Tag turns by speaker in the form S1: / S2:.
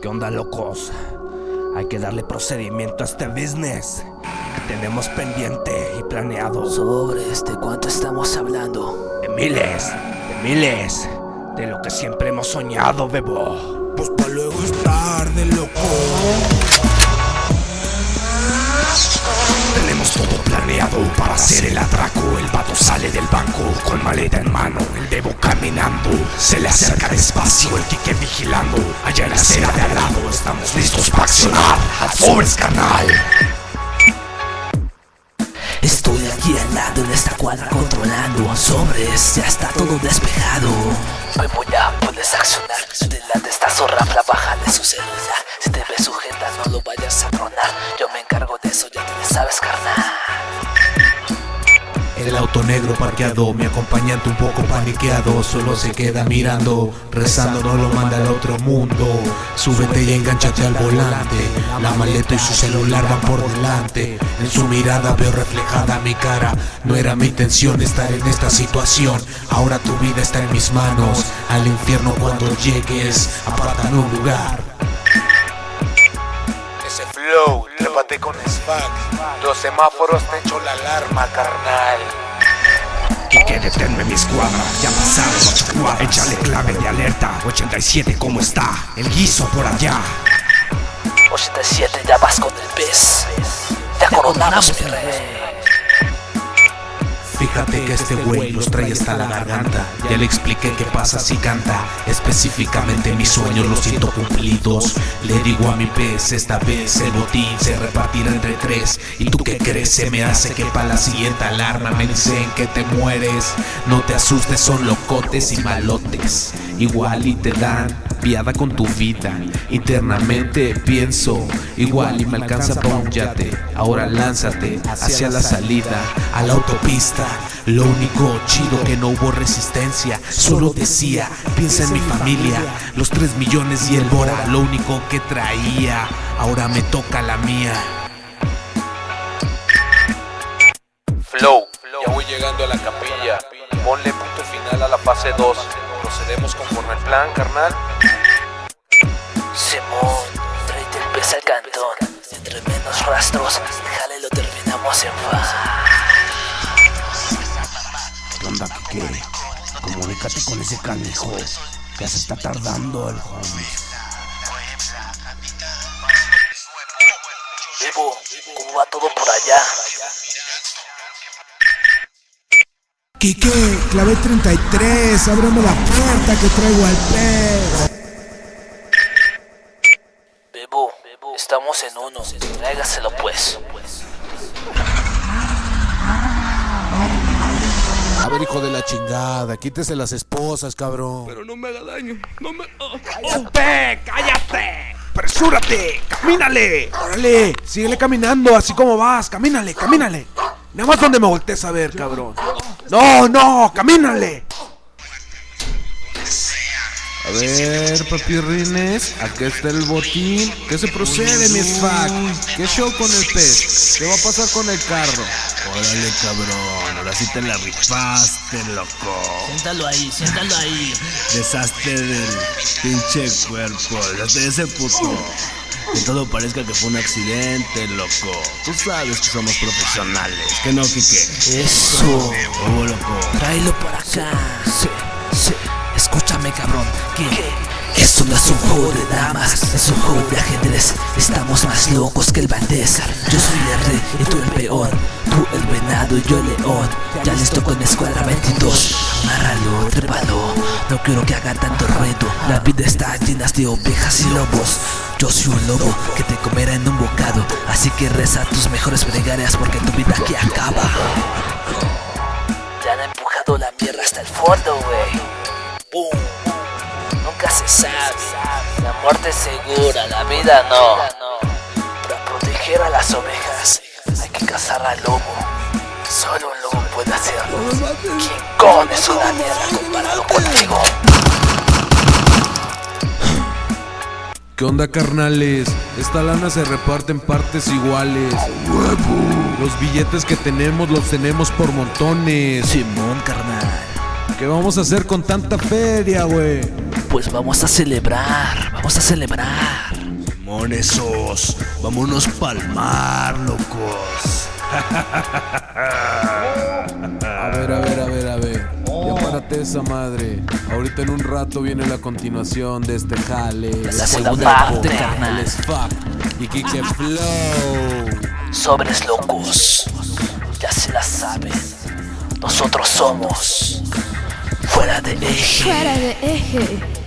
S1: ¿Qué onda, locos? Hay que darle procedimiento a este business que tenemos pendiente y planeado.
S2: Sobre este, ¿cuánto estamos hablando?
S1: De miles, de miles, de lo que siempre hemos soñado, bebo.
S3: Pues pa' luego es tarde, loco.
S1: Tenemos todo planeado para hacer el atraco. El sale del banco con maleta en mano. El bebo caminando, se le acerca despacio. El Kike vigilando. Allá en la acera de al lado estamos listos para accionar. ¡Sobres, carnal!
S2: Estoy aquí al lado en esta cuadra controlando Sobres, ya está todo despejado Bebo ya puedes accionar Delante esta zorra baja de su celular Si te ves sujeta no lo vayas a tronar Yo me encargo de eso, ya te sabes carnal
S4: el auto negro parqueado, mi acompañante un poco paniqueado Solo se queda mirando, rezando no lo manda al otro mundo. Súbete y enganchate al volante La maleta y su celular van por delante. En su mirada veo reflejada mi cara No era mi intención estar en esta situación. Ahora tu vida está en mis manos Al infierno cuando llegues, apartan un lugar.
S3: Ese flow, trépate con SPAC. Los semáforos te echo la alarma, carnal.
S1: Kike, deténme mi escuadra. Ya pasaron ocho cuadras. Échale clave de alerta. 87, ¿cómo está? El guiso por allá.
S2: 87 ya vas con el pez Ya coronamos mi rey
S4: Fíjate que este güey los trae hasta la garganta. Ya le expliqué qué pasa si canta. Específicamente mis sueños los siento cumplidos. Le digo a mi pez, esta vez el botín se repartirá entre tres. ¿Y tú qué crees? Se me hace que pa' la siguiente alarma me dicen que te mueres. No te asustes, son locotes y malotes Igual y te dan piada con tu vida. Internamente pienso Igual y me alcanza pa' un yate. Ahora lánzate hacia la salida A la autopista. Lo único chido que no hubo resistencia Solo decía, piensa en mi familia. Los tres millones y el Bora Lo único que traía. Ahora me toca la mía.
S5: Flow, ya voy llegando a la capilla. Ponle punto final a la fase 2. Procedemos conforme el plan, carnal.
S2: Simón, tráete el pez al cantón Entre menos rastros, déjale lo terminamos en paz
S1: ¿Qué onda, Kike? Comunícate con ese canijo. Ya se está tardando el homie.
S2: Bebo, ¿cómo va todo por allá?
S3: Quique, clave 33, ábreme la puerta que traigo al pez.
S2: Bebo, estamos en uno, tráigaselo pues
S4: A ver hijo de la chingada, quítese las esposas cabrón
S1: Pero no me haga daño. No me. ¡Cállate! ¡Cállate! ¡Presúrate! ¡Camínale!
S3: Órale, síguele caminando, así como vas, camínale, camínale. Nada más donde me voltees a ver, cabrón. No, no, camínale.
S4: A ver, papirrines, aquí está el botín. ¿Qué se procede, mi SFAC? ¿Qué show con el pez? ¿Qué va a pasar con el carro? Órale, cabrón, ahora sí te la rifaste, loco.
S2: Siéntalo ahí, siéntalo ahí
S4: Deshazte del pinche cuerpo, deshazte de ese puto. Que todo parezca que fue un accidente, loco. Tú sabes que somos profesionales. Que no, Kike.
S2: Eso,
S4: Oh, loco.
S2: tráelo para acá. Sí, sí, escúchame cabrón. Que esto no es un juego de damas. Es un juego de ajedrez. Estamos más locos que el Valdés. Yo soy el rey y tú el peón. Tú el venado y yo el león. Ya listo con mi escuadra 22 Amárralo, trépalo. No quiero que haga tanto ruido La vida está llena de ovejas y lobos yo soy un lobo que te comerá en un bocado Así que reza tus mejores plegarias porque tu vida aquí acaba. Ya han empujado la mierda hasta el fondo, güey. Boom Nunca se sabe. La muerte es segura, la vida no. Para proteger a las ovejas Hay que cazar al lobo. Solo un lobo puede hacerlo. King Kong es una mierda comparado contigo
S4: ¿Qué onda, carnales? Esta lana se reparte en partes iguales. Los billetes que tenemos los tenemos por montones.
S2: Simón, carnal
S4: ¿Qué vamos a hacer con tanta feria, güey?
S2: Pues vamos a celebrar, vamos a celebrar
S1: Simón, esos. Vámonos palmar, locos.
S4: esa madre. Ahorita en un rato viene la continuación de este jale.
S2: La segunda parte,
S4: El
S2: carnal.
S4: fuck. Y Kike Flow.
S2: Sobres locos. Ya se la saben. Nosotros somos fuera de eje.
S6: Fuera de eje.